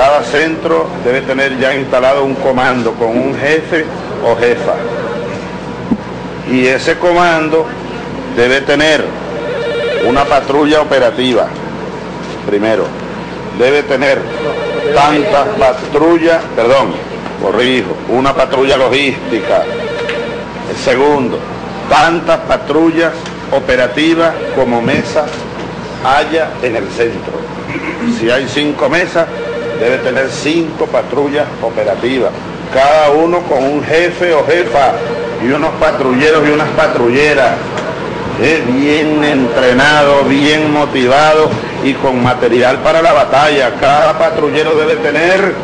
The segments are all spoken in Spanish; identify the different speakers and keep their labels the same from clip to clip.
Speaker 1: Cada centro debe tener ya instalado un comando con un jefe o jefa. Y ese comando debe tener una patrulla operativa, primero. Debe tener tantas patrullas, perdón, corrijo, una patrulla logística. Segundo, tantas patrullas operativas como mesas haya en el centro. Si hay cinco mesas, debe tener cinco patrullas operativas, cada uno con un jefe o jefa y unos patrulleros y unas patrulleras, eh, bien entrenados, bien motivados y con material para la batalla. Cada patrullero debe tener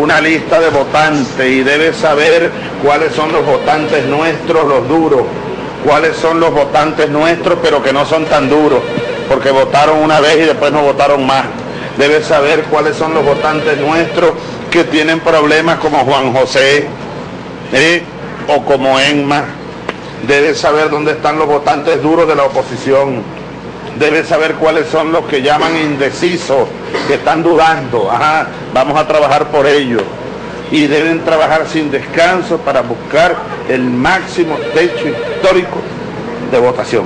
Speaker 1: una lista de votantes y debe saber cuáles son los votantes nuestros, los duros, cuáles son los votantes nuestros, pero que no son tan duros, porque votaron una vez y después no votaron más. Debe saber cuáles son los votantes nuestros que tienen problemas como Juan José ¿eh? o como Enma. Debe saber dónde están los votantes duros de la oposición. Debe saber cuáles son los que llaman indecisos, que están dudando. Ajá, vamos a trabajar por ellos. Y deben trabajar sin descanso para buscar el máximo techo histórico de votación.